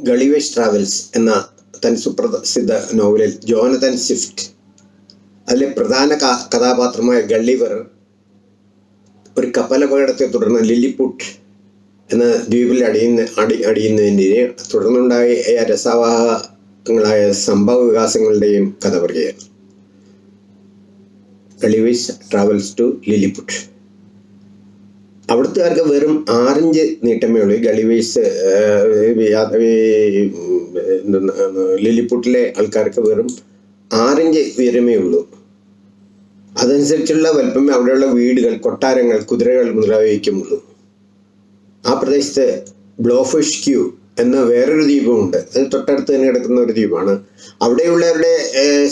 ഗളിവേഷ് travels എന്ന തൻ സുപ്രസിദ്ധ നോവലിൽ ജോനതൻ സ്വിഫ്റ്റ് അതിലെ പ്രധാന കഥാപാത്രമായ ഗള്ളിവർ ഒരു കപ്പലപകടത്തെ തുടർന്ന് ലില്ലിപുട്ട് എന്ന ദ്വീപിൽ അടിയുന്ന അടി അടിയുന്നതിന്റെ തുടർന്നുണ്ടായ രസവാഹങ്ങളായ സംഭവ വികാസങ്ങളുടെയും കഥ പറയുകയാണ്. ഗളിവേഷ് ട്രാവൽസ് ടു ലില്ലിപുട്ട് അവിടുത്തുകാർക്ക് വെറും ആറിഞ്ച് നീട്ടമേ ഉള്ളൂ. ഈ ഗളിവേഴ്സ് ലില്ലിപുട്ടിലെ ആൾക്കാർക്ക് വെറും ആറിഞ്ച് ഉയരമേ ഉള്ളൂ. അതനുസരിച്ചുള്ള വലുപ്പമേ അവിടെയുള്ള വീടുകൾ കൊട്ടാരങ്ങൾ കുതിരകൾ മുതലായവയ്ക്കുമുള്ളൂ. ആ പ്രദേശത്ത് ബ്ലോഫിഷ് ക്യൂ എന്ന വേറൊരു ദ്വീപമുണ്ട്. അത് തൊട്ടടുത്ത് തന്നെ കിടക്കുന്ന ഒരു ദ്വീപാണ്. അവിടെയുള്ളവരുടെ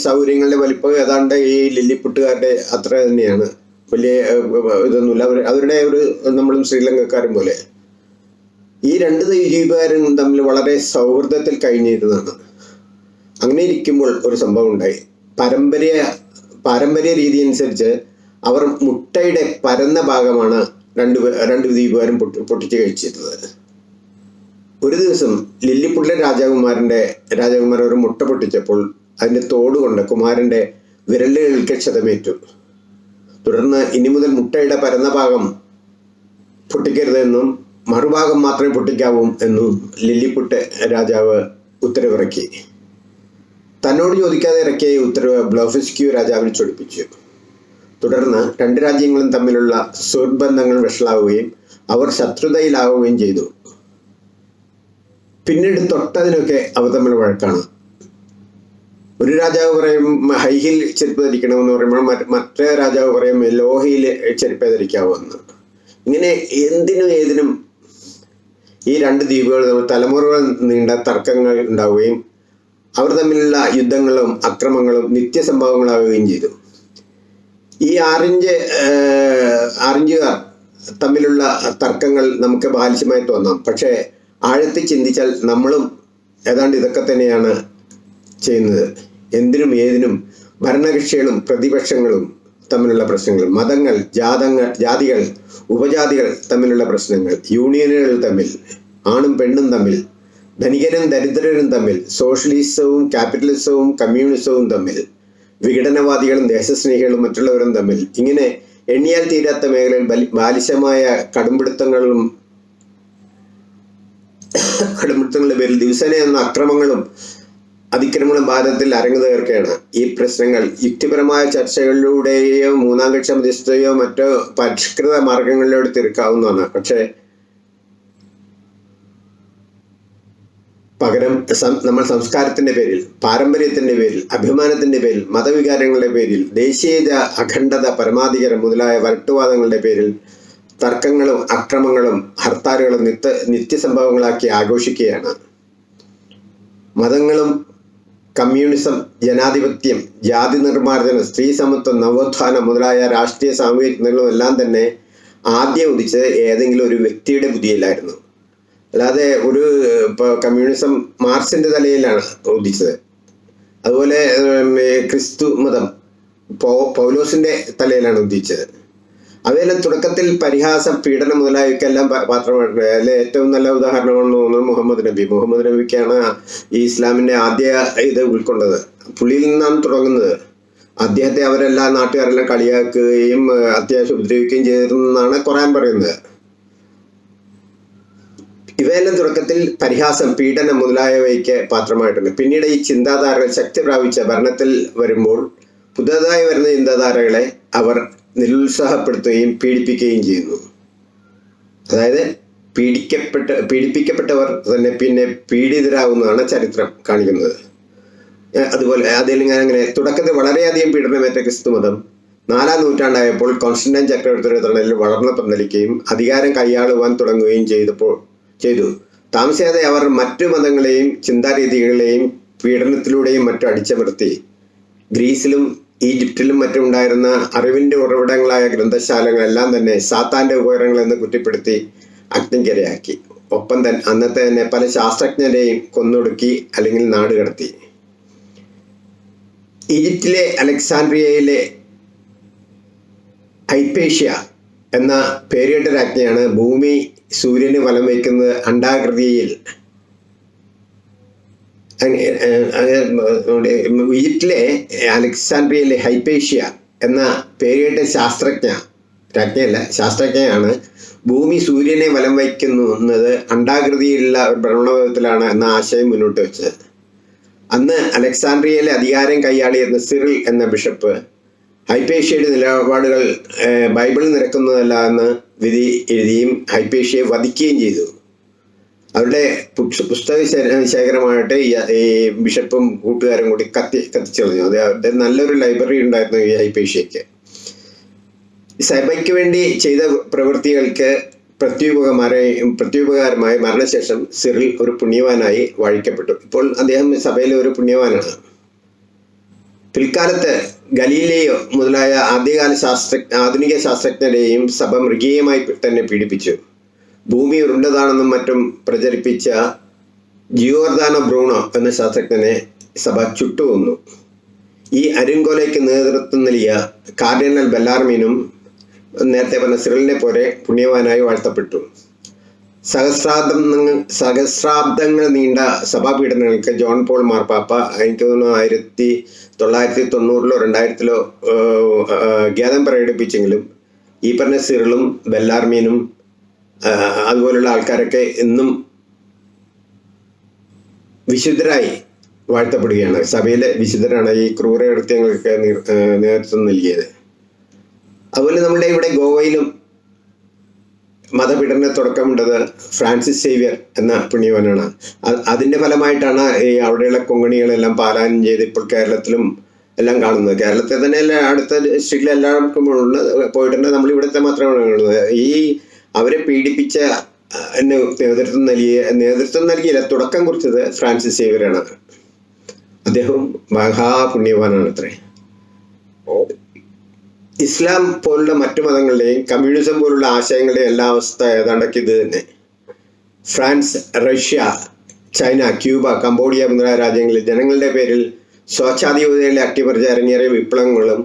സൗകര്യങ്ങളുടെ വലിപ്പം ഏതാണ്ട് ഈ ലില്ലിപ്പുട്ടുകാരുടെ അത്ര തന്നെയാണ്. വലിയ ഇതൊന്നുമില്ല. അവർ അവരുടെ ഒരു നമ്മളും ശ്രീലങ്കക്കാരും പോലെ. ഈ രണ്ട് ദ്വീപുകാരും തമ്മിൽ വളരെ സൗഹൃദത്തിൽ കഴിഞ്ഞിരുന്നതാണ്. അങ്ങനെ ഇരിക്കുമ്പോൾ ഒരു സംഭവം ഉണ്ടായി. പാരമ്പര്യ പാരമ്പര്യ രീതി അനുസരിച്ച് അവർ മുട്ടയുടെ പരന്ന ഭാഗമാണ് രണ്ട് രണ്ട് ദ്വീപുകാരും പൊട്ടി പൊട്ടിച്ച് കഴിച്ചിരുന്നത്. ഒരു ദിവസം ലില്ലിപ്പുള്ള രാജകുമാരന്റെ രാജകുമാരൻ ഒരു മുട്ട പൊട്ടിച്ചപ്പോൾ അതിന്റെ തോട് കൊണ്ട് കുമാരന്റെ വിരലുകൾക്ക് ക്ഷതമേറ്റു. തുടർന്ന് ഇനി മുതൽ മുട്ടയുടെ പരന്ന ഭാഗം പൊട്ടിക്കരുതെന്നും മറുഭാഗം മാത്രമേ പൊട്ടിക്കാവൂ എന്നും ലില്ലിപുട്ട് രാജാവ് ഉത്തരവിറക്കി. തന്നോട് ചോദിക്കാതെ ഇറക്കിയ ഉത്തരവ് ബ്ലോഫിസ്ക്യൂ രാജാവിനെ ചൊടിപ്പിച്ചു. തുടർന്ന് രണ്ട് രാജ്യങ്ങളും തമ്മിലുള്ള സുഹൃത്ബന്ധങ്ങൾ വഷളാവുകയും അവർ ശത്രുതയിലാവുകയും ചെയ്തു. പിന്നീട് തൊട്ടതിനൊക്കെ അവർ തമ്മിൽ വഴക്കാണ്. ഒരു രാജാവ് പറയും ഹൈഹിൽ ചെരുപ്പ് ധരിക്കണമെന്ന് പറയുമ്പോൾ മറ്റേ രാജാവ് പറയും ലോഹയിൽ ചെരുപ്പ് ധരിക്കാവുമെന്ന് ഇങ്ങനെ എന്തിനും ഏതിനും ഈ രണ്ട് ദ്വീപുകൾ തലമുറകൾ നീണ്ട തർക്കങ്ങൾ ഉണ്ടാവുകയും അവർ തമ്മിലുള്ള യുദ്ധങ്ങളും അക്രമങ്ങളും നിത്യസംഭവങ്ങളാവുകയും ചെയ്തു. ഈ ആറിഞ്ച് ആറിഞ്ചുകാർ തമ്മിലുള്ള തർക്കങ്ങൾ നമുക്ക് ബാലിശ്യമായി തോന്നാം. പക്ഷേ ആഴത്തിൽ ചിന്തിച്ചാൽ നമ്മളും ഏതാണ്ട് ഇതൊക്കെ തന്നെയാണ് ചെയ്യുന്നത്. എന്തിനും ഏതിനും ഭരണകക്ഷികളും പ്രതിപക്ഷങ്ങളും തമ്മിലുള്ള പ്രശ്നങ്ങൾ മതങ്ങൾ ജാതങ്ങൾ ജാതികൾ ഉപജാതികൾ തമ്മിലുള്ള പ്രശ്നങ്ങൾ യൂണിയനുകൾ തമ്മിൽ ആണും പെണ്ണും തമ്മിൽ ധനികരും ദരിദ്രരും തമ്മിൽ സോഷ്യലിസവും ക്യാപിറ്റലിസവും കമ്മ്യൂണിസവും തമ്മിൽ വിഘടനവാദികളും ദേശസ്നേഹികളും മറ്റുള്ളവരും തമ്മിൽ ഇങ്ങനെ എണ്ണിയാൽ തീരാത്ത മേഖലയിൽ ബലി- ബാലിശമായ കടുംപിടുത്തങ്ങളും കടുംപിടുത്തങ്ങളുടെ പേരിൽ ദിവസേന എന്ന അക്രമങ്ങളും അതിക്രമങ്ങളും ഭാരതത്തിൽ അരങ്ങു തീർക്കുകയാണ്. ഈ പ്രശ്നങ്ങൾ യുക്തിപരമായ ചർച്ചകളിലൂടെയോ മൂന്നാം കക്ഷ മധ്യസ്ഥതയോ മറ്റോ പരിഷ്കൃത മാർഗങ്ങളിലൂടെ തീർക്കാവുന്നതാണ്. പക്ഷേ പകരം നമ്മൾ സംസ്കാരത്തിന്റെ പേരിൽ പാരമ്പര്യത്തിന്റെ പേരിൽ അഭിമാനത്തിന്റെ പേരിൽ മതവികാരങ്ങളുടെ പേരിൽ ദേശീയത അഖണ്ഡത പരമാധികാരം മുതലായ വരട്ടുവാദങ്ങളുടെ പേരിൽ തർക്കങ്ങളും അക്രമങ്ങളും ഹർത്താലുകളും നിത്യ നിത്യസംഭവങ്ങളാക്കി ആഘോഷിക്കുകയാണ്. മതങ്ങളും കമ്മ്യൂണിസം ജനാധിപത്യം ജാതി നിർമ്മാർജനം സ്ത്രീ സമത്വം നവോത്ഥാനം മുതലായ രാഷ്ട്രീയ സാമൂഹിക ചിന്തകളും എല്ലാം തന്നെ ആദ്യം ഉദിച്ചത് ഏതെങ്കിലും ഒരു വ്യക്തിയുടെ ബുദ്ധിയിലായിരുന്നു അല്ലാതെ ഒരു ഇപ്പോൾ കമ്മ്യൂണിസം മാർക്സിന്റെ തലയിലാണ് ഉദിച്ചത്. അതുപോലെ ക്രിസ്തു മതം പൗ പൗലോസിന്റെ തലയിലാണ് ഉദിച്ചത്. അവയെല്ലാം തുടക്കത്തിൽ പരിഹാസം പീഡനം മുതലായവയ്ക്കെല്ലാം പാത്രമായിട്ടുണ്ട് അതിലെ ഏറ്റവും നല്ല ഉദാഹരണമാണെന്ന് തോന്നുന്നത് മുഹമ്മദ് നബി. മുഹമ്മദ് നബിക്കാണ് ഈ ഇസ്ലാമിന്റെ ആദ്യ ഇത് ഉൾക്കൊണ്ടത്. പുള്ളിയിൽ നിന്നാണ് തുടങ്ങുന്നത്. അദ്ദേഹത്തെ അവരെല്ലാം നാട്ടുകാരെല്ലാം കളിയാക്കുകയും അത്യാവശ്യം ഉപദ്രവിക്കുകയും ചെയ്തിരുന്നെന്നാണ് ഖുറാൻ പറയുന്നത്. ഇവയെല്ലാം തുടക്കത്തിൽ പരിഹാസം പീഡനം മുതലായവയ്ക്ക് പാത്രമായിട്ടുണ്ട്. പിന്നീട് ഈ ചിന്താധാരകൾ ശക്തി പ്രാപിച്ച ഭരണത്തിൽ വരുമ്പോൾ പുതുതായി വരുന്ന ചിന്താധാരകളെ അവർ നിരുത്സാഹപ്പെടുത്തുകയും പീഡിപ്പിക്കുകയും ചെയ്യുന്നു. അതായത് പീഡിക്കപ്പെട്ട പീഡിപ്പിക്കപ്പെട്ടവർ തന്നെ പിന്നെ പീഡിതരാകുന്നതാണ് ചരിത്രം കാണിക്കുന്നത്. അതുപോലെ അതിൽ ഞാൻ അങ്ങനെ തുടക്കത്തിൽ വളരെയധികം പീഡനമേറ്റ ക്രിസ്തു മതം നാലാം നൂറ്റാണ്ടായപ്പോൾ കോൺസ്റ്റന്റൈൻ ചക്രവർത്തിയുടെ തണലിൽ വളർന്നു പന്തലിക്കുകയും അധികാരം കൈയാളുവാൻ തുടങ്ങുകയും ചെയ്തപ്പോൾ ചെയ്തു. താമസിയാതെ അവർ മറ്റു മതങ്ങളെയും ചിന്താരീതികളെയും പീഡനത്തിലൂടെയും മറ്റും അടിച്ചമർത്തി. ഗ്രീസിലും ഈജിപ്തിലും മറ്റും ഉണ്ടായിരുന്ന അറിവിന്റെ ഉറവിടങ്ങളായ ഗ്രന്ഥശാലകളെല്ലാം തന്നെ സാത്താന്റെ ഉപകരണങ്ങൾ എന്ന് കുറ്റപ്പെടുത്തി അഗ്നിക്കരയാക്കി. ഒപ്പം തന്നെ അന്നത്തെ തന്നെ പല ശാസ്ത്രജ്ഞരെയും കൊന്നൊടുക്കി അല്ലെങ്കിൽ നാട് കടത്തി ഈജിപ്തിലെ അലക്സാൻഡ്രിയയിലെ ഹൈപ്പേഷ്യ എന്ന പേരിട്ട രാജ്ഞിയാണ് ഭൂമി സൂര്യന് വലം വയ്ക്കുന്നത് അണ്ഡാകൃതിയിൽ ഈജിപ്തിലെ അലക്സാൻഡ്രിയയിലെ ഹൈപ്പേഷ്യ എന്ന പേരുകേട്ട ശാസ്ത്രജ്ഞ രാജ്ഞയല്ല ശാസ്ത്രജ്ഞയാണ് ഭൂമി സൂര്യനെ വലം വയ്ക്കുന്നത് അണ്ടാകൃതിയിലുള്ള ഭ്രമണപഥത്തിലാണ് എന്ന ആശയം മുന്നോട്ട് വെച്ചത്. അന്ന് അലക്സാൻഡ്രിയയിലെ അധികാരം കൈയാളിയിരുന്ന സിറിൽ എന്ന ബിഷപ്പ് ഹൈപ്പേഷ്യയുടെ നിലപാടുകൾ ബൈബിൾ നിരക്കുന്നതല്ല എന്ന് വിധി എഴുതിയും ഹൈപ്പേഷ്യയെ വധിക്കുകയും ചെയ്തു. അവരുടെ പുസ്തക ശേഖരമായിട്ട് ഈ ബിഷപ്പും കൂട്ടുകാരും കൂടി കത്തി കത്തിച്ചെറിഞ്ഞു അത് അവരുടെ നല്ലൊരു ലൈബ്രറി ഉണ്ടായിരുന്നു ഈ ഹൈപ്പേഷ്യയ്ക്ക് സഭയ്ക്ക് വേണ്ടി ചെയ്ത പ്രവൃത്തികൾക്ക് പ്രത്യുപകമാരായി പ്രത്യുപകാരമായി മരണശേഷം സിറിൽ ഒരു പുണ്യവാനായി വാഴിക്കപ്പെട്ടു. ഇപ്പോൾ അദ്ദേഹം സഭയിലെ ഒരു പുണ്യവാനാണ്. പിൽക്കാലത്ത് ഗലീലയോ മുതലായ ആദ്യകാല ശാസ്ത്ര ആധുനിക ശാസ്ത്രജ്ഞരെയും സഭ മൃഗീയമായി തന്നെ പീഡിപ്പിച്ചു. ഭൂമി ഉരുണ്ടതാണെന്നും മറ്റും പ്രചരിപ്പിച്ച ജിയോർദാനോ ബ്രൂണോ എന്ന ശാസ്ത്രജ്ഞനെ സഭ ചുട്ടുകൊന്നു. ഈ അരുങ്കൊലയ്ക്ക് നേതൃത്വം നൽകിയ കാർഡിനൽ ബെല്ലാർമീനും നേരത്തെ പറഞ്ഞ സിറിലിനെ പോലെ പുണ്യവാനായി വാഴ്ത്തപ്പെട്ടു. സഹസ്രാബ്ദങ്ങൾ സഹസ്രാബ്ദങ്ങൾ നീണ്ട സഭാപീഠനങ്ങൾക്ക് ജോൺ പോൾ മാർപ്പാപ്പ എനിക്ക് തോന്നുന്നു ആയിരത്തി തൊള്ളായിരത്തി തൊണ്ണൂറിലോ രണ്ടായിരത്തിലോ ഖേദം പ്രകടിപ്പിച്ചെങ്കിലും ഈ പറഞ്ഞ സിറിളും ബെല്ലാർമീനും അതുപോലുള്ള ആൾക്കാരൊക്കെ എന്നും വിശുദ്ധരായി വാഴ്ത്തപ്പെടുകയാണ്. സഭയിലെ വിശുദ്ധരാണ് ഈ ക്രൂരകൃത്യങ്ങൾക്ക് നേതൃത്വം നൽകിയത്. അതുപോലെ നമ്മുടെ ഇവിടെ ഗോവയിലും മതപീഡന തുടക്കമുണ്ടത് ഫ്രാൻസിസ് സേവ്യർ എന്ന പുണ്യവനാണ്. അതിന്റെ ഫലമായിട്ടാണ് ഈ അവിടെയുള്ള കൊങ്കണികളെല്ലാം പാലായനം ചെയ്ത് ഇപ്പോൾ കേരളത്തിലും എല്ലാം കാണുന്നത്. കേരളത്തിൽ തന്നെ അടുത്ത ഉണ്ട് പോയിട്ടുണ്ട്. നമ്മൾ ഇവിടുത്തെ മാത്രമാണ് കാണുന്നത് ഈ അവരെ പീഡിപ്പിച്ച നേതൃത്വം നൽകിയ നേതൃത്വം നൽകിയില്ല തുടക്കം കുറിച്ചത് ഫ്രാൻസിസ് സേവ്യറാണ്. അദ്ദേഹം മഹാപുണ്യവാനാണ് അത്രേ. ഇസ്ലാം പോലുള്ള മറ്റു മതങ്ങളുടെയും കമ്മ്യൂണിസം പോലുള്ള ആശയങ്ങളുടെയും എല്ലാ അവസ്ഥ ഏതാണ്ടൊക്കെ ഇത് തന്നെ. France Russia China Cuba Cambodia മുതലായ രാജ്യങ്ങളിൽ ജനങ്ങളുടെ പേരിൽ സ്വച്ഛാധിപതികളിലെ അട്ടിമറിച്ച് അരങ്ങേറിയ വിപ്ലവങ്ങളും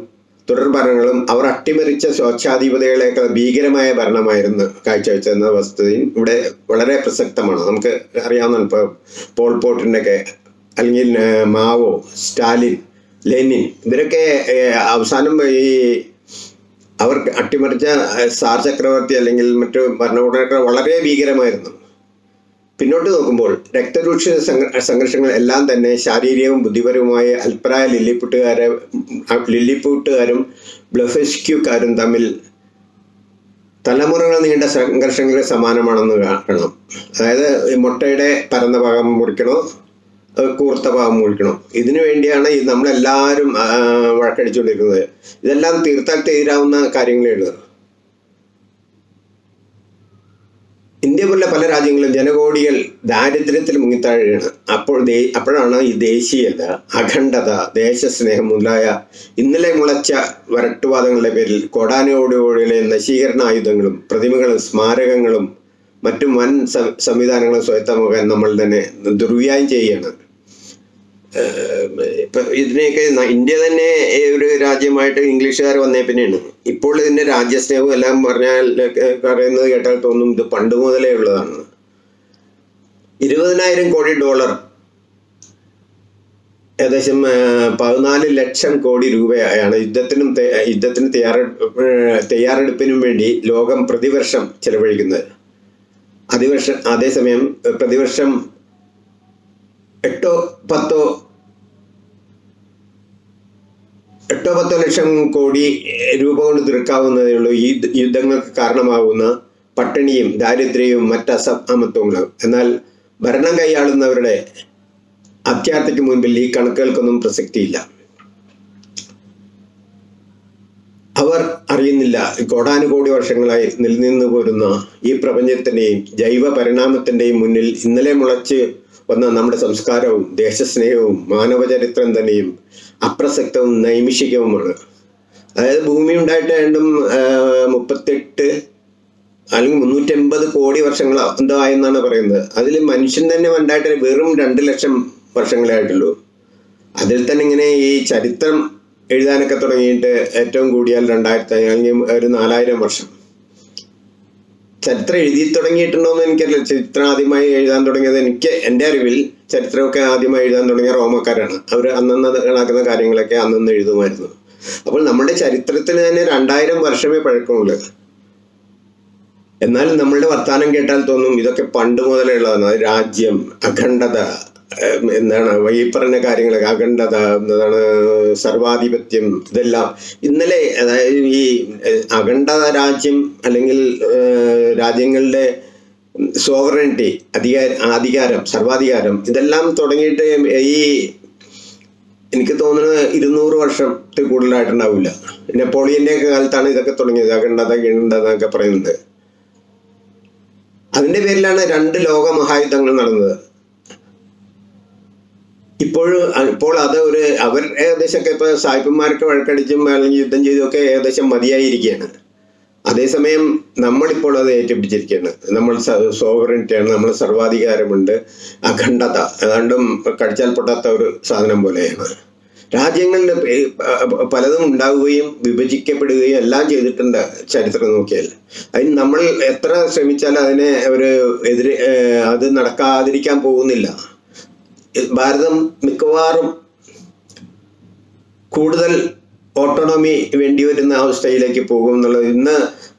തുടർഭരണങ്ങളും അവർ അട്ടിമറിച്ച സ്വച്ഛാധിപതികളെക്കാൾ ഭീകരമായ ഭരണമായിരുന്നു കാഴ്ചവെച്ചെന്ന വസ്തുതയും ഇവിടെ വളരെ പ്രസക്തമാണ്. നമുക്ക് അറിയാവുന്ന ഇപ്പോൾ പോൾ പോട്ടിന്റെ ഒക്കെ അല്ലെങ്കിൽ മാവോ സ്റ്റാലിൻ ലെനിൻ ഇവരൊക്കെ അവസാനം ഈ അവർ അട്ടിമറിച്ച സാർ ചക്രവർത്തി അല്ലെങ്കിൽ മറ്റു ഭരണകൂടങ്ങളൊക്കെ വളരെ ഭീകരമായിരുന്നു. പിന്നോട്ട് നോക്കുമ്പോൾ രക്തരൂക്ഷ സംഘ- സംഘർഷങ്ങൾ എല്ലാം തന്നെ ശാരീരികവും ബുദ്ധിപരവുമായ അൽപ്രായ ലില്ലിപ്പുട്ടുകാരെ ലില്ലിപ്പൂട്ടുകാരും ബ്ലഫെസ്ക്യൂക്കാരും തമ്മിൽ തലമുറകൾ നീണ്ട സംഘർഷങ്ങൾക്ക് സമാനമാണെന്ന് കാണണം അതായത് മുട്ടയുടെ പരന്ന ഭാഗം മുറിക്കണോ? കൂർത്ത ഭാഗം മുറിക്കണം? ഇതിനു വേണ്ടിയാണ് നമ്മളെല്ലാവരും വഴക്കടിച്ചുകൊണ്ടിരിക്കുന്നത്. ഇതെല്ലാം തീർത്താൽ തീരാവുന്ന കാര്യങ്ങളേ ഉള്ളൂ. ഇന്ത്യ പോലുള്ള പല രാജ്യങ്ങളും ജനകോടികൾ ദാരിദ്ര്യത്തിൽ മുങ്ങിത്താഴുകയാണ് അപ്പോൾ ദേ- അപ്പോഴാണ് ഈ ദേശീയത അഖണ്ഡത ദേശസ്നേഹം മുതലായ ഇന്നലെ മുളച്ച വരട്ടുവാദങ്ങളുടെ പേരിൽ കൊടാനോടുകൂടിയിലെ നശീകരണ ആയുധങ്ങളും പ്രതിമകളും സ്മാരകങ്ങളും മറ്റു വൻ സംവിധാനങ്ങളും സ്വയത്തമാക്കാൻ നമ്മൾ തന്നെ ദുർവ്യായം ചെയ്യുകയാണ്. ഇപ്പൊ ഇതിനെയൊക്കെ ഇന്ത്യ തന്നെ ഒരു രാജ്യമായിട്ട് ഇംഗ്ലീഷുകാർ വന്നേ പിന്നെയാണ്. ഇപ്പോൾ ഇതിന്റെ രാജ്യസ്നേഹവും എല്ലാം പറഞ്ഞാൽ പറയുന്നത് കേട്ടാൽ തോന്നും ഇത് പണ്ട് മുതലേ ഉള്ളതാണ്. ഇരുപതിനായിരം കോടി ഡോളർ. ഏകദേശം പതിനാല് ലക്ഷം കോടി രൂപയാണ് യുദ്ധത്തിനും യുദ്ധത്തിന് തയ്യാറെടുപ്പ് തയ്യാറെടുപ്പിനും വേണ്ടി ലോകം പ്രതിവർഷം ചെലവഴിക്കുന്നത്. അതിവർഷം അതേസമയം പ്രതിവർഷം എട്ടോ പത്തോ എട്ടോ പത്തോ ലക്ഷം കോടി രൂപ കൊണ്ട് തീർക്കാവുന്നതേ ഉള്ളൂ. ഈ യുദ്ധങ്ങൾക്ക് കാരണമാകുന്ന പട്ടിണിയും ദാരിദ്ര്യവും മറ്റ് അസമത്വങ്ങളും എന്നാൽ ഭരണം കൈയാളുന്നവരുടെ അത്യാർത്ഥിക്ക് മുൻപിൽ ഈ കണക്കുകൾക്കൊന്നും പ്രസക്തിയില്ല. അവർ അറിയുന്നില്ല കോടാനുകോടി വർഷങ്ങളായി നിലനിന്നു പോരുന്ന ഈ പ്രപഞ്ചത്തിന്റെയും ജൈവ പരിണാമത്തിന്റെയും മുന്നിൽ ഇന്നലെ മുളച്ച് വന്ന നമ്മുടെ സംസ്കാരവും ദേശസ്നേഹവും മാനവചരിത്രം തന്നെയും അപ്രസക്തവും നൈമിഷികവുമാണ്. അതായത് ഭൂമി ഉണ്ടായിട്ട് രണ്ടും മുപ്പത്തെട്ട് അല്ലെങ്കിൽ മുന്നൂറ്റമ്പത് കോടി വർഷങ്ങൾ എന്തോ ആയെന്നാണ് പറയുന്നത്. അതിൽ മനുഷ്യൻ തന്നെ ഉണ്ടായിട്ട് വെറും രണ്ട് ലക്ഷം വർഷങ്ങളായിട്ടുള്ളൂ അതിൽ തന്നെ ഇങ്ങനെ ഈ ചരിത്രം എഴുതാനൊക്കെ തുടങ്ങിയിട്ട് ഏറ്റവും കൂടിയാൽ രണ്ടായിരത്തി അല്ലെങ്കിൽ ഒരു നാലായിരം വർഷം. ചരിത്രം എഴുതി തുടങ്ങിയിട്ടുണ്ടോ എന്ന് എനിക്കറിയില്ല. ചരിത്രം ആദ്യമായി എഴുതാൻ തുടങ്ങിയത് എനിക്ക് എന്റെ അറിവിൽ ചരിത്രമൊക്കെ ആദ്യമായി എഴുതാൻ തുടങ്ങിയ റോമക്കാരാണ്. അവർ അന്നന്ന് നടക്കുന്ന കാര്യങ്ങളൊക്കെ അന്നന്ന് എഴുതുമായിരുന്നു. അപ്പോൾ നമ്മുടെ ചരിത്രത്തിന് തന്നെ രണ്ടായിരം വർഷമേ പഴക്കമുള്ളൂ. എന്നാൽ നമ്മളുടെ വർത്താനം കേട്ടാൽ തോന്നും ഇതൊക്കെ പണ്ട് മുതലേ ഉള്ളതാണ്. രാജ്യം അഖണ്ഡത എന്താണ് ഈ പറഞ്ഞ കാര്യങ്ങളൊക്കെ അഖണ്ഡത എന്താണ് സർവാധിപത്യം ഇതെല്ലാം. ഇന്നലെ അതായത് ഈ അഖണ്ഡത രാജ്യം അല്ലെങ്കിൽ രാജ്യങ്ങളുടെ സോവറിറ്റി അധികാര അധികാരം സർവാധികാരം ഇതെല്ലാം തുടങ്ങിയിട്ട് ഈ എനിക്ക് തോന്നുന്നത് ഇരുന്നൂറ് വർഷത്തിൽ കൂടുതലായിട്ടുണ്ടാവില്ല. നെപ്പോളിയന്റെ ഒക്കെ കാലത്താണ് ഇതൊക്കെ തുടങ്ങിയത് അഖണ്ഡത ഗണ്ഡത എന്നൊക്കെ പറയുന്നത്. അതിന്റെ പേരിലാണ് രണ്ട് ലോക മഹായുദ്ധങ്ങൾ നടന്നത്. ഇപ്പോഴും ഇപ്പോൾ അത് ഒരു അവർ ഏകദേശമൊക്കെ ഇപ്പൊ സായിപ്പന്മാരൊക്കെ വഴക്കടിച്ചും അല്ലെങ്കിൽ യുദ്ധം ചെയ്തൊക്കെ ഏകദേശം മതിയായിരിക്കുകയാണ്. അതേസമയം നമ്മളിപ്പോൾ അത് ഏറ്റുപിടിച്ചിരിക്കുകയാണ് നമ്മൾ സോവറിനിറ്റിയാണ് നമ്മൾ സർവാധികാരമുണ്ട്. അഖണ്ഡത ഏതാണ്ടും കടിച്ചാൽ പൊട്ടാത്ത ഒരു സാധനം പോലെയാണ്. രാജ്യങ്ങളുടെ പലതും ഉണ്ടാവുകയും വിഭജിക്കപ്പെടുകയും എല്ലാം ചെയ്തിട്ടുണ്ട് ചരിത്രം നോക്കിയാൽ. അതിന് നമ്മൾ എത്ര ശ്രമിച്ചാലും അതിനെ ഒരു എതിര് അത് നടക്കാതിരിക്കാൻ പോകുന്നില്ല. ഭാരതം മിക്കവാറും കൂടുതൽ ഓട്ടോണോമി വേണ്ടി വരുന്ന അവസ്ഥയിലേക്ക് പോകും എന്നുള്ളത് ഇന്ന്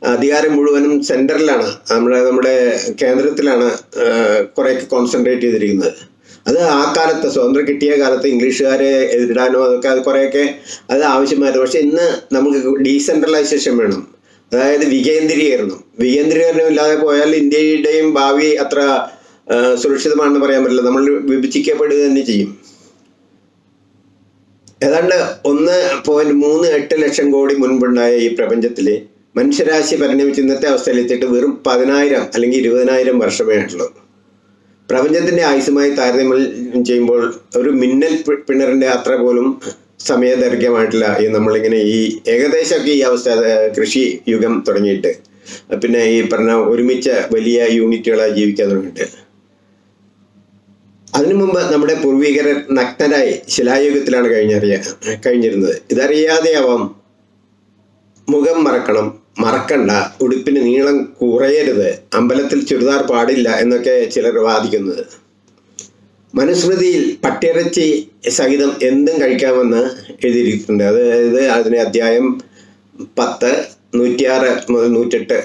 അധികാരം മുഴുവനും സെന്ററിലാണ് നമ്മുടെ നമ്മുടെ കേന്ദ്രത്തിലാണ് കുറേയൊക്കെ കോൺസെൻട്രേറ്റ് ചെയ്തിരിക്കുന്നത്. അത് ആ കാലത്ത് സ്വാതന്ത്ര്യം കിട്ടിയ കാലത്ത് ഇംഗ്ലീഷുകാരെ എതിരിടാനോ അതൊക്കെ അത് കുറേയൊക്കെ അത് ആവശ്യമായിരുന്നു. പക്ഷെ ഇന്ന് നമുക്ക് ഡീസെൻട്രലൈസേഷൻ വേണം. അതായത് വികേന്ദ്രീകരണം. വികേന്ദ്രീകരണം ഇല്ലാതെ പോയാൽ ഇന്ത്യയുടെയും ഭാവി അത്ര സുരക്ഷിതമാണെന്ന് പറയാൻ പറ്റില്ല. നമ്മൾ വിഭജിക്കപ്പെടുക തന്നെ ചെയ്യും. ഏതാണ്ട് ഒന്ന് പോയിന്റ് മൂന്ന് എട്ട് ലക്ഷം കോടി മുൻപുണ്ടായ ഈ പ്രപഞ്ചത്തിൽ മനുഷ്യരാശി പരിണമിച്ച് ഇന്നത്തെ അവസ്ഥയിലെത്തിയിട്ട് വെറും പതിനായിരം അല്ലെങ്കിൽ ഇരുപതിനായിരം വർഷമേ ആയിട്ടുള്ളൂ. പ്രപഞ്ചത്തിന്റെ ആയുസുമായി താരതമ്യം ചെയ്യുമ്പോൾ ഒരു മിന്നൽ പിണറിന്റെ അത്ര പോലും സമയദൈർഘ്യമായിട്ടില്ല ഈ നമ്മളിങ്ങനെ ഈ ഏകദേശമൊക്കെ ഈ അവസ്ഥ കൃഷി യുഗം തുടങ്ങിയിട്ട്. പിന്നെ ഈ പറഞ്ഞ ഒരുമിച്ച് വലിയ യൂണിറ്റുകളായി ജീവിക്കാൻ തുടങ്ങിയിട്ട്. അതിനു മുമ്പ് നമ്മുടെ പൂർവികർ നഗ്നരായി ശിലായുഗത്തിലാണ് കഴിഞ്ഞറിയ കഴിഞ്ഞിരുന്നത്. ഇതറിയാതെയാവാം മുഖം മറക്കണം. മറക്കണ്ട. ഉടുപ്പിന് നീളം കുറയരുത്. അമ്പലത്തിൽ ചുരിദാർ പാടില്ല എന്നൊക്കെ ചിലർ വാദിക്കുന്നത്. മനുസ്മൃതിയിൽ പട്ടിയിറച്ചി സഹിതം എന്തും കഴിക്കാമെന്ന് എഴുതിയിരിക്കുന്നുണ്ട് അതായത് അതിന് അധ്യായം പത്ത് നൂറ്റിയാറ് മുതൽ നൂറ്റെട്ട്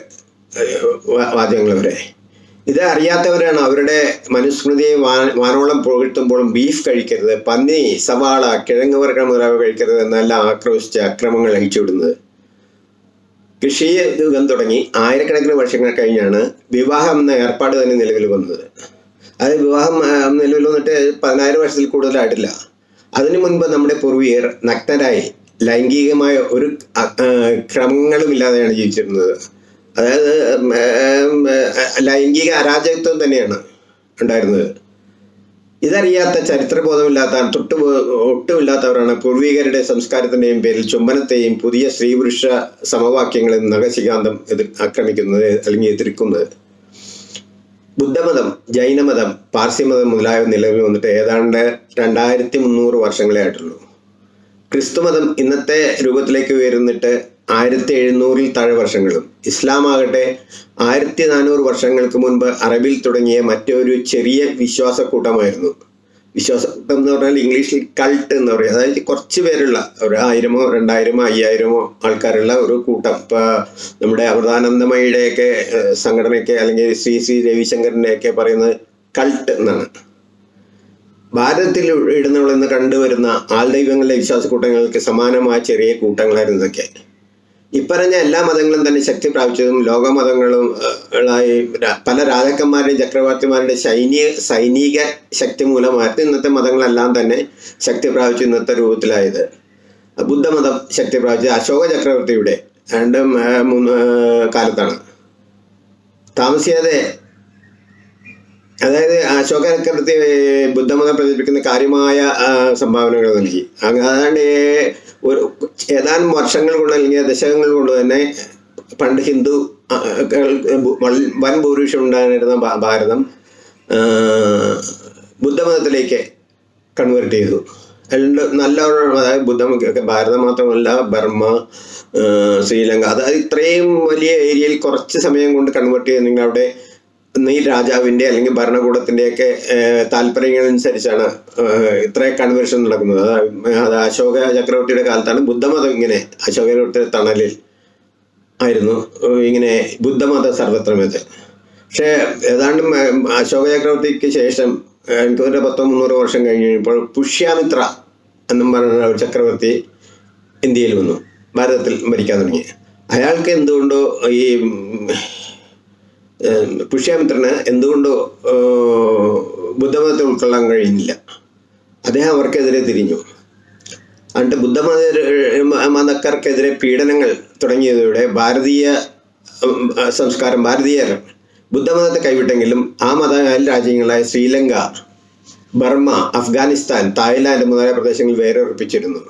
വാദ്യങ്ങൾ വരെ. ഇത് അറിയാത്തവരാണ് അവരുടെ മനുസ്മൃതിയെ വാനോളം പുകഴ്ത്തുമ്പോഴും ബീഫ് കഴിക്കരുത് പന്നി സവാള കിഴങ്ങ് വർഗം മുതലാവ് കഴിക്കരുത് എന്നെല്ലാം ആക്രോശിച്ച് അക്രമങ്ങൾ അഴിച്ചുവിടുന്നത്. കൃഷി യുഗം തുടങ്ങി ആയിരക്കണക്കിന് വർഷങ്ങൾ കഴിഞ്ഞാണ് വിവാഹം എന്ന ഏർപ്പാട് തന്നെ നിലവിൽ വന്നത്. അത് വിവാഹം നിലവിൽ വന്നിട്ട് പതിനായിരം വർഷത്തിൽ കൂടുതലായിട്ടില്ല. അതിനു മുൻപ് നമ്മുടെ പൂർവികർ നഗ്നരായി ലൈംഗികമായ ഒരു ക്രമങ്ങളും ഇല്ലാതെയാണ് ജീവിച്ചിരുന്നത്. അതായത് ലൈംഗിക അരാജകത്വം തന്നെയാണ് ഉണ്ടായിരുന്നത്. ഇതറിയാത്ത ചരിത്രബോധമില്ലാത്ത തൊട്ട് ഒട്ടുമില്ലാത്തവരാണ് പൂർവികരുടെ സംസ്കാരത്തിന്റെയും പേരിൽ ചുംബനത്തെയും പുതിയ സ്ത്രീ പുരുഷ സമവാക്യങ്ങളിൽ നഖശികാന്തം എതിർ ആക്രമിക്കുന്നത് അല്ലെങ്കിൽ എതിർക്കുന്നത്. ബുദ്ധമതം ജൈനമതം പാർസിമതം മുതലായവ നിലവിൽ വന്നിട്ട് ഏതാണ്ട് രണ്ടായിരത്തി മുന്നൂറ് വർഷങ്ങളെ ആയിട്ടുള്ളൂ. ക്രിസ്തുമതം ഇന്നത്തെ രൂപത്തിലേക്ക് ഉയർന്നിട്ട് ആയിരത്തി എഴുന്നൂറിൽ താഴെ വർഷങ്ങളും. ഇസ്ലാം ആകട്ടെ ആയിരത്തി നാനൂറ് വർഷങ്ങൾക്ക് മുൻപ് അറബിൽ തുടങ്ങിയ മറ്റൊരു ചെറിയ വിശ്വാസക്കൂട്ടമായിരുന്നു. വിശ്വാസക്കൂട്ടം എന്ന് പറഞ്ഞാൽ ഇംഗ്ലീഷിൽ കൾട്ട് എന്ന് പറയും. അതായത് കുറച്ച് പേരുള്ള ഒരു ആയിരമോ രണ്ടായിരമോ അയ്യായിരമോ ആൾക്കാരുള്ള ഒരു കൂട്ടം. ഇപ്പൊ നമ്മുടെ അമൃതാനന്ദമയുടെയൊക്കെ സംഘടനയ്ക്ക് അല്ലെങ്കിൽ ശ്രീ ശ്രീ രവിശങ്കറിന്റെ ഒക്കെ പറയുന്നത് കൾട്ട് എന്നാണ്. ഭാരതത്തിൽ ഇടുന്നവളെന്ന് കണ്ടുവരുന്ന ആൾദൈവങ്ങളുടെ വിശ്വാസക്കൂട്ടങ്ങൾക്ക് സമാനമായ ചെറിയ കൂട്ടങ്ങളായിരുന്നു ഇതൊക്കെ. ഇപ്പറഞ്ഞ എല്ലാ മതങ്ങളും തന്നെ ശക്തി പ്രാപിച്ചതും ലോകമതങ്ങളും പല രാജാക്കന്മാരുടെയും ചക്രവർത്തിമാരുടെയും സൈനിക സൈനിക ശക്തി മൂലമായിരുന്നു ഇന്നത്തെ മതങ്ങളെല്ലാം തന്നെ ശക്തി പ്രാപിച്ചു ഇന്നത്തെ രൂപത്തിലായത്. ബുദ്ധമതം ശക്തി പ്രാപിച്ചത് അശോക ചക്രവർത്തിയുടെ രണ്ടും മൂന്ന് കാലത്താണ്. താമസിയാതെ അതായത് അശോക ചക്രവർത്തി ബുദ്ധമതം പ്രചരിപ്പിക്കുന്ന കാര്യമായ സംഭാവനകൾ നൽകി. അതാണ്ട് ഒരു ഏതാനും വർഷങ്ങൾ കൊണ്ട് അല്ലെങ്കിൽ ദശകങ്ങൾ കൊണ്ട് തന്നെ പണ്ട് ഹിന്ദു വൻ ഭൂരിപക്ഷം ഉണ്ടായിരുന്ന ഭാരതം ബുദ്ധമതത്തിലേക്ക് കൺവേർട്ട് ചെയ്തു. രണ്ട് നല്ല അതായത് ബുദ്ധം ഭാരതം മാത്രമല്ല ബർമ്മ ശ്രീലങ്ക അതായത് ഇത്രയും വലിയ ഏരിയയിൽ കുറച്ച് സമയം കൊണ്ട് കൺവേർട്ട് നിങ്ങൾ അവിടെ ഈ രാജാവിന്റെ അല്ലെങ്കിൽ ഭരണകൂടത്തിന്റെയൊക്കെ താല്പര്യങ്ങളനുസരിച്ചാണ് ഇത്രയും ഇത്ര കൺവേർഷൻ നടക്കുന്നത്. അത് അശോക ചക്രവർത്തിയുടെ കാലത്താണ് ബുദ്ധമതം ഇങ്ങനെ അശോക ചക്രവർത്തിയുടെ തണലിൽ ആയിരുന്നു ഇങ്ങനെ ബുദ്ധമത സർവത്രമേത്. പക്ഷേ ഏതാണ്ട് അശോക ചക്രവർത്തിക്ക് ശേഷം എനിക്ക് തോന്നുന്ന പത്തോ മുന്നൂറ് വർഷം കഴിഞ്ഞ് കഴിഞ്ഞപ്പോൾ പുഷ്യാമിത്ര എന്നും പറഞ്ഞ ഒരു ചക്രവർത്തി ഇന്ത്യയിൽ വന്നു ഭാരതത്തിൽ ഭരിക്കാൻ തുടങ്ങി. അയാൾക്ക് എന്തുകൊണ്ടോ ഈ പുഷ്യാമിത്രന് എന്തുകൊണ്ടോ ബുദ്ധമതത്തെ ഉൾക്കൊള്ളാൻ കഴിയുന്നില്ല. അദ്ദേഹം അവർക്കെതിരെ തിരിഞ്ഞു. എന്നിട്ട് ബുദ്ധമത മതക്കാർക്കെതിരെ പീഡനങ്ങൾ തുടങ്ങിയതോടെ ഭാരതീയ സംസ്കാരം ഭാരതീയർ ബുദ്ധമതത്തെ കൈവിട്ടെങ്കിലും ആ മത രാജ്യങ്ങളായ ശ്രീലങ്ക ബർമ്മ അഫ്ഗാനിസ്ഥാൻ തായ്ലാന്റ് മുതലായ പ്രദേശങ്ങളിൽ വേറെ ഉറപ്പിച്ചിരുന്നു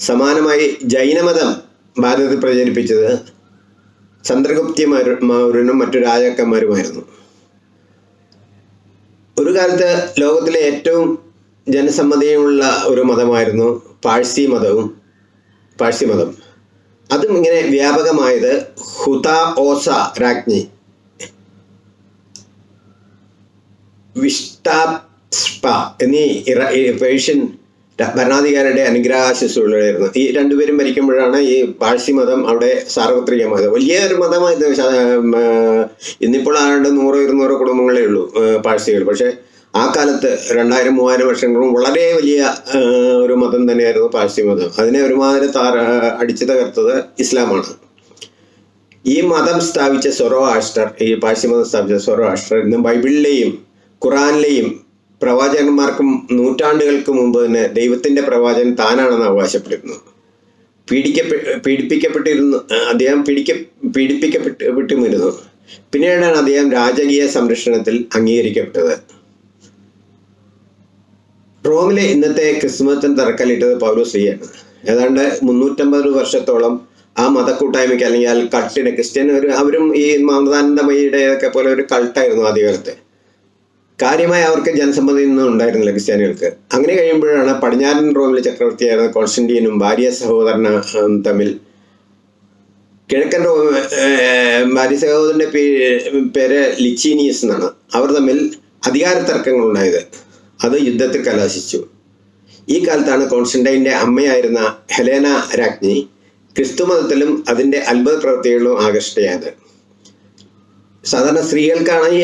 സമാനമായി ജൈനമതം ഭാരതത്തിൽ പ്രചരിപ്പിച്ചത് ചന്ദ്രഗുപ്തിമാരും മറ്റു രാജാക്കന്മാരുമായിരുന്നു. ഒരു കാലത്ത് ലോകത്തിലെ ഏറ്റവും ജനസമ്മതിയുമുള്ള ഒരു മതമായിരുന്നു പാഴ്സി മതവും പാഴ്സി മതം. അതും ഇങ്ങനെ വ്യാപകമായത് ഹുത ഓസ രാജ്ഞി. വിഷ്ടാസ്പ എന്നീ പേർഷ്യൻ ഭരണാധികാരിയുടെ അനുഗ്രഹാശിസുകളായിരുന്നു ഈ രണ്ടുപേരും ഭരിക്കുമ്പോഴാണ് ഈ പാഴ്സി മതം അവിടെ സാർവത്രികമായത്. വലിയൊരു മതമായത് ഇന്നിപ്പോൾ ആണ്ട് നൂറോ ഇരുന്നൂറോ കുടുംബങ്ങളേ ഉള്ളൂ പാഴ്സികൾ. പക്ഷേ ആ കാലത്ത് രണ്ടായിരം മൂവായിരം വർഷങ്ങളും വളരെ വലിയ ഒരു മതം തന്നെയായിരുന്നു പാഴ്സി മതം. അതിനെ ഒരുമാതിരി താർ അടിച്ചു തകർത്തത് ഇസ്ലാമാണ്. ഈ മതം സ്ഥാപിച്ച സൊറോ ആസ്റ്റർ ഈ പാഴ്സി മതം സ്ഥാപിച്ച സൊറോ ആസ്റ്റർ ഇന്ന് ബൈബിളിലെയും ഖുറാനിലെയും പ്രവാചകന്മാർക്കും നൂറ്റാണ്ടുകൾക്ക് മുമ്പ് തന്നെ ദൈവത്തിന്റെ പ്രവാചകൻ താനാണെന്ന് അവകാശപ്പെടുന്നു. പീഡിക്കപ്പെ പീഡിപ്പിക്കപ്പെട്ടിരുന്നു അദ്ദേഹം പീഡിക്ക പീഡിപ്പിക്കപ്പെട്ടുമിരുന്നു പിന്നീടാണ് അദ്ദേഹം രാജകീയ സംരക്ഷണത്തിൽ അംഗീകരിക്കപ്പെട്ടത്. റോമിലെ ഇന്നത്തെ ക്രിസ്മസിന് തറക്കല്ലിട്ടത് പൗലോസ്ലിയാണ് ഏതാണ്ട് മുന്നൂറ്റമ്പത് വർഷത്തോളം ആ മതക്കൂട്ടായ്മയ്ക്ക് അല്ലെങ്കിൽ ആ ക്രിസ്ത്യൻ ഒരു അവരും ഈ മമതാനന്ദമയിയുടെ ഒക്കെ പോലെ ഒരു കൾട്ടായിരുന്നു ആദ്യകാലത്ത്. കാര്യമായി അവർക്ക് ജനസമ്മതി ഒന്നും ഉണ്ടായിരുന്നില്ല ക്രിസ്ത്യാനികൾക്ക്. അങ്ങനെ കഴിയുമ്പോഴാണ് പടിഞ്ഞാറൻ റോമിലെ ചക്രവർത്തിയായിരുന്ന കോൺസ്റ്റന്റീനും ഭാര്യ സഹോദരന തമ്മിൽ കിഴക്കൻ റോം ഭാര്യ സഹോദരന്റെ പേ- പേര് ലിച്ചീനിയസ് എന്നാണ്. അവർ തമ്മിൽ അധികാര തർക്കങ്ങൾ ഉണ്ടായത് അത് യുദ്ധത്തിൽ കലാശിച്ചു. ഈ കാലത്താണ് കോൺസ്റ്റന്റൈന്റെ അമ്മയായിരുന്ന ഹെലേന രാജ്ഞി ക്രിസ്തുമതത്തിലും അതിന്റെ അത്ഭുത പ്രവൃത്തികളിലും ആകർഷ്ടയായത് സാധാരണ സ്ത്രീകൾക്കാണ് ഈ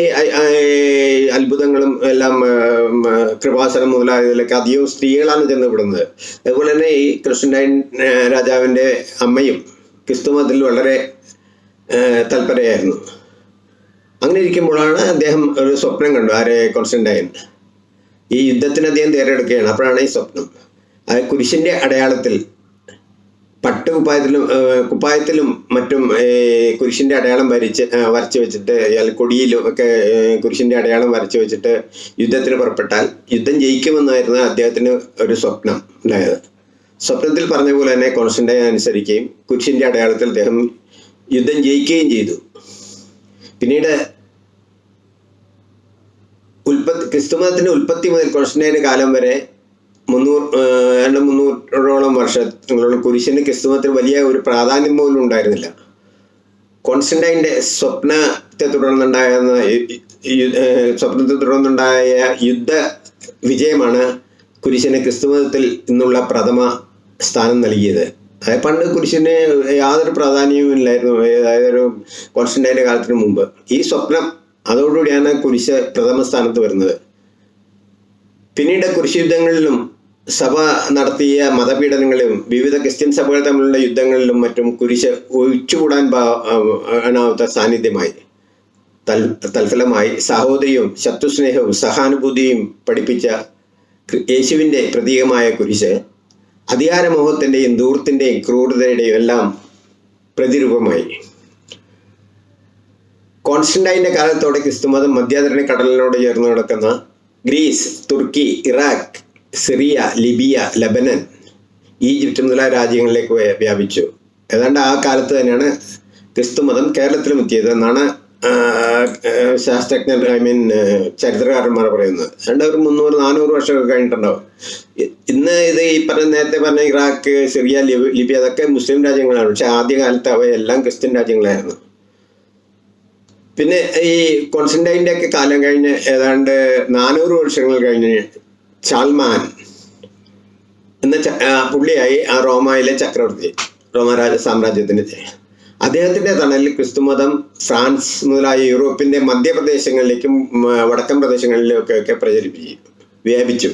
അത്ഭുതങ്ങളും എല്ലാം കൃപാസനം മുതലായതിലൊക്കെ അധികവും സ്ത്രീകളാണ് ചെന്നപ്പെടുന്നത് അതുപോലെ തന്നെ ഈ കൃഷ്ണൻ രാജാവിന്റെ അമ്മയും ക്രിസ്തുമതത്തിൽ വളരെ തൽപരയായിരുന്നു. അങ്ങനെ ഇരിക്കുമ്പോഴാണ് അദ്ദേഹം ഒരു സ്വപ്നം കണ്ടു ആരെ കോൺസ്റ്റന്റൈൻ ഈ യുദ്ധത്തിന് അദ്ദേഹം തയ്യാറെടുക്കുകയാണ് അപ്പോഴാണ് ഈ സ്വപ്നം. അത് കുരിശിന്റെ അടയാളത്തിൽ പട്ട് കുപ്പായത്തിലും മറ്റും കുരിശിന്റെ അടയാളം വരച്ച് വരച്ചു വെച്ചിട്ട് അയാൾ കൊടിയിലും ഒക്കെ കുരിശിന്റെ അടയാളം വരച്ചു വെച്ചിട്ട് യുദ്ധത്തിന് പുറപ്പെട്ടാൽ യുദ്ധം ജയിക്കുമെന്നായിരുന്നു അദ്ദേഹത്തിന് ഒരു സ്വപ്നം ഉണ്ടായത്. സ്വപ്നത്തിൽ പറഞ്ഞ പോലെ തന്നെ കോൺസ്റ്റന്റൈൻ അനുസരിക്കുകയും കുരിശിന്റെ അടയാളത്തിൽ അദ്ദേഹം യുദ്ധം ജയിക്കുകയും ചെയ്തു. പിന്നീട് ഉൽപ്പത്തി ക്രിസ്തുമതത്തിന്റെ ഉൽപ്പത്തി മുതൽ കോൺസ്റ്റന്റൈന്റെ കാലം വരെ മുന്നൂറ് ഏതാണ്ട് മുന്നൂറോളം വർഷങ്ങളോളം കുരിശിന് ക്രിസ്തുമത്തിൽ വലിയ ഒരു പ്രാധാന്യം പോലും ഉണ്ടായിരുന്നില്ല. കോൺസ്റ്റന്റൈന്റെ സ്വപ്നത്തെ തുടർന്നുണ്ടായ സ്വപ്നത്തെ തുടർന്നുണ്ടായ യുദ്ധ വിജയമാണ് കുരിശിന് ക്രിസ്തുമതത്തിൽ നിന്നുള്ള പ്രഥമ സ്ഥാനം നൽകിയത്. അതായത് പണ്ട് കുരിശിന് യാതൊരു പ്രാധാന്യവും ഇല്ലായിരുന്നു അതായത് ഒരു കോൺസ്റ്റന്റൈന്റെ കാലത്തിന് മുമ്പ്. ഈ സ്വപ്നം അതോടുകൂടിയാണ് കുരിശ് പ്രഥമ സ്ഥാനത്ത് വരുന്നത്. പിന്നീട് കുരിശ് യുദ്ധങ്ങളിലും സഭ നടത്തിയ മതപീഡനങ്ങളിലും വിവിധ ക്രിസ്ത്യൻ സഭകൾ തമ്മിലുള്ള യുദ്ധങ്ങളിലും മറ്റും കുരിശ് ഒഴിച്ചുകൂടാൻ ആണാവാത്ത സാന്നിധ്യമായി. തൽ തൽഫലമായി സഹോദരിയും ശത്രുസ്നേഹവും സഹാനുഭൂതിയും പഠിപ്പിച്ച യേശുവിന്റെ പ്രതീകമായ കുരിശ് അധികാരമോഹത്തിന്റെയും ദൂർത്തിന്റെയും ക്രൂരതയുടെയും എല്ലാം പ്രതിരൂപമായി. കോൺസ്റ്റന്റൈന്റെ കാലത്തോടെ ക്രിസ്തുമതം മധ്യാധരണി കടലിനോട് ചേർന്ന് കിടക്കുന്ന Greece Turkey Iraq Syria Libya Lebanon Egypt മുതലായ രാജ്യങ്ങളിലേക്ക് വ്യാപിച്ചു. ഏതാണ്ട് ആ കാലത്ത് തന്നെയാണ് ക്രിസ്തുമതം കേരളത്തിലും എത്തിയത് എന്നാണ് ശാസ്ത്രജ്ഞർ ഐ മീൻ ചരിത്രകാരന്മാർ പറയുന്നത്. രണ്ട് ഒരു മുന്നൂറ് നാനൂറ് വർഷമൊക്കെ കഴിഞ്ഞിട്ടുണ്ടാവും. ഇന്ന് ഇത് ഈ പറഞ്ഞ നേരത്തെ പറഞ്ഞ ഇറാഖ് സിറിയ ലിബി- ലിബിയ അതൊക്കെ മുസ്ലിം രാജ്യങ്ങളാണ്. പക്ഷെ ആദ്യ കാലത്ത് അവയെല്ലാം ക്രിസ്ത്യൻ രാജ്യങ്ങളായിരുന്നു. പിന്നെ ഈ കോൺസ്റ്റന്റൈന്റെ ഒക്കെ കാലം കഴിഞ്ഞ് ഏതാണ്ട് നാനൂറ് വർഷങ്ങൾ കഴിഞ്ഞ് ചാൽമാൻ എന്ന പുള്ളിയായി ആ റോമയിലെ ചക്രവർത്തി റോമരാജ സാമ്രാജ്യത്തിന്റെ അദ്ദേഹത്തിന്റെ തണലിൽ ക്രിസ്തുമതം ഫ്രാൻസ് മുതലായ യൂറോപ്പിന്റെ മധ്യപ്രദേശങ്ങളിലേക്കും വടക്കൻ പ്രദേശങ്ങളിലേക്കൊക്കെ പ്രചരിപ്പിച്ചു വ്യാപിച്ചു.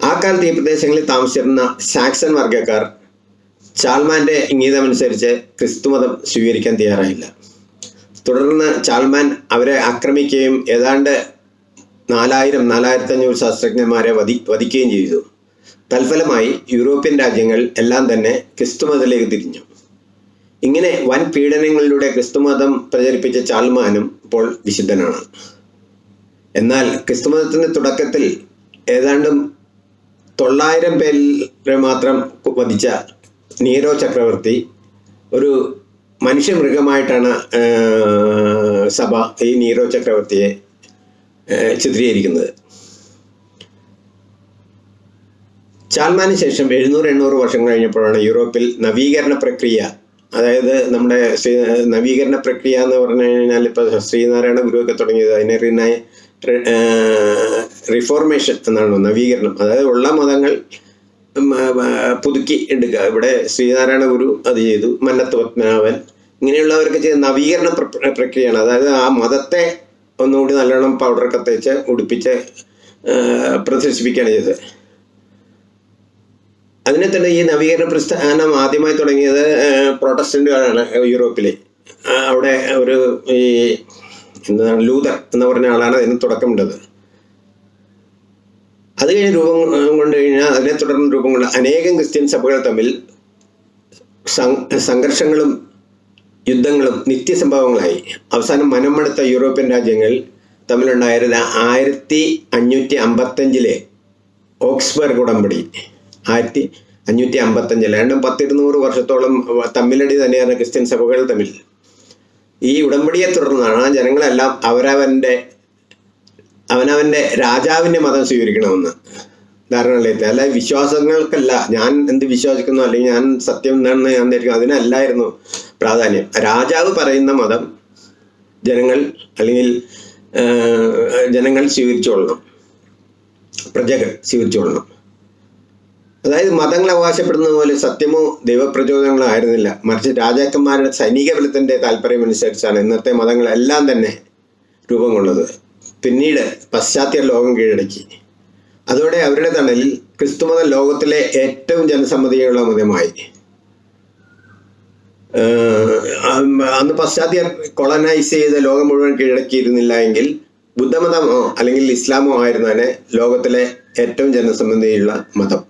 ആ കാലത്ത് ഈ പ്രദേശങ്ങളിൽ താമസിച്ചിരുന്ന സാക്സൺ വർഗക്കാർ ചാൽമാന്റെ ഇംഗീതമനുസരിച്ച് ക്രിസ്തുമതം സ്വീകരിക്കാൻ തയ്യാറായില്ല. തുടർന്ന് ചാൽമാൻ അവരെ ആക്രമിക്കുകയും ഏതാണ്ട് നാലായിരം നാലായിരത്തി അഞ്ഞൂറ് ശാസ്ത്രജ്ഞന്മാരെ വധി വധിക്കുകയും ചെയ്തു. തൽഫലമായി യൂറോപ്യൻ രാജ്യങ്ങൾ എല്ലാം തന്നെ ക്രിസ്തുമതത്തിലേക്ക് തിരിഞ്ഞു. ഇങ്ങനെ വൻ പീഡനങ്ങളിലൂടെ ക്രിസ്തുമതം പ്രചരിപ്പിച്ച ചാൽമാനും ഇപ്പോൾ വിശുദ്ധനാണ്. എന്നാൽ ക്രിസ്തുമതത്തിന്റെ തുടക്കത്തിൽ ഏതാണ്ട് തൊള്ളായിരം പേരെ മാത്രം വധിച്ച നീരോ ചക്രവർത്തി ഒരു മനുഷ്യമൃഗമായിട്ടാണ് മൃഗമായിട്ടാണ് സഭ ഈ നീരോ ചക്രവർത്തിയെ ചിത്രീകരിക്കുന്നത്. ചാൽമാന് ശേഷം എഴുന്നൂറ് എണ്ണൂറ് വർഷം കഴിഞ്ഞപ്പോഴാണ് യൂറോപ്പിൽ നവീകരണ പ്രക്രിയ. അതായത് നമ്മുടെ ശ്രീ- നവീകരണ പ്രക്രിയ എന്ന് പറഞ്ഞു കഴിഞ്ഞാൽ ഇപ്പോൾ ശ്രീനാരായണ ഗുരുവൊക്കെ തുടങ്ങിയത് അതിനെ റിനായ റിഫോർമേഷൻ എന്നാണ് നവീകരണം. അതായത് ഉള്ള മതങ്ങൾ പുതുക്കി എടുക്കുക. ഇവിടെ ശ്രീനാരായണ ഗുരു അത് ചെയ്തു. മന്നത്ത് പത്മനാഭൻ. ഇങ്ങനെയുള്ളവർക്ക് ചെയ്ത നവീകരണ പ്രക്രിയയാണ്. അതായത് ആ മതത്തെ ഒന്നുകൂടി നല്ലോണം പൗഡറൊക്കെ തേച്ച് ഉടുപ്പിച്ച് പ്രദർശിപ്പിക്കുകയാണ് ചെയ്തത്. അതിനെ തന്നെ ഈ നവീകരണ പ്രസ്ഥാനം ആദ്യമായി തുടങ്ങിയത് പ്രൊട്ടസ്റ്റന്റുകാരാണ് യൂറോപ്പിലെ. അവിടെ ഒരു ഈ എന്താണ് ലൂതർ എന്ന് പറഞ്ഞ ആളാണ് അതിന് തുടക്കമിട്ടത്. അത് കഴിഞ്ഞ് രൂപം കൊണ്ട് കഴിഞ്ഞാൽ അതിനെ തുടർന്ന് രൂപം കൊണ്ട് അനേകം ക്രിസ്ത്യൻ സഭകൾ തമ്മിൽ സംഘർഷങ്ങളും യുദ്ധങ്ങളും നിത്യസംഭവങ്ങളായി. അവസാനം മനമടുത്ത യൂറോപ്യൻ രാജ്യങ്ങൾ തമ്മിലുണ്ടായിരുന്ന ആയിരത്തി അഞ്ഞൂറ്റി അമ്പത്തഞ്ചിലെ ഓക്സ്ബർഗ് ഉടമ്പടി. ആയിരത്തി അഞ്ഞൂറ്റി അമ്പത്തഞ്ചിൽ രണ്ടും പത്തിരുന്നൂറ് വർഷത്തോളം തമ്മിലടി തന്നെയാണ് ക്രിസ്ത്യൻ സഭകൾ തമ്മിൽ. ഈ ഉടമ്പടിയെ തുടർന്നാണ് ജനങ്ങളെല്ലാം അവരവന്റെ അവനവന്റെ രാജാവിന്റെ മതം സ്വീകരിക്കണമെന്ന്. ധാരണയിലെത്തി അല്ല വിശ്വാസങ്ങൾക്കല്ല. ഞാൻ എന്ത് വിശ്വസിക്കുന്നു? അല്ലെങ്കിൽ ഞാൻ സത്യം എന്താണെന്ന് ഞാൻ ധരിക്കുന്നു അതിനല്ലായിരുന്നു പ്രാധാന്യം. രാജാവ് പറയുന്ന മതം ജനങ്ങൾ അല്ലെങ്കിൽ ജനങ്ങൾ സ്വീകരിച്ചുകൊള്ളണം പ്രജകൾ സ്വീകരിച്ചുകൊള്ളണം അതായത് മതങ്ങൾ അവകാശപ്പെടുന്ന പോലെ സത്യമോ ദൈവപ്രചോദനങ്ങളോ ആയിരുന്നില്ല. മറിച്ച് രാജാക്കന്മാരുടെ സൈനിക ബലത്തിന്റെ താല്പര്യം അനുസരിച്ചാണ് ഇന്നത്തെ മതങ്ങളെല്ലാം തന്നെ രൂപം കൊള്ളുന്നത് പിന്നീട് പാശ്ചാത്യ ലോകം കീഴടക്കി. അതോടെ അവരുടെ തണലിൽ ക്രിസ്തുമതം ലോകത്തിലെ ഏറ്റവും ജനസമ്മതിയുള്ള മതമായി. അന്ന് പശ്ചാത്യ കൊളനൈസ് ചെയ്ത ലോകം മുഴുവൻ കീഴടക്കിയിരുന്നില്ല എങ്കിൽ ബുദ്ധമതമോ അല്ലെങ്കിൽ ഇസ്ലാമോ ആയിരുന്നതിനെ ലോകത്തിലെ ഏറ്റവും ജനസമ്മതിയുള്ള മതം.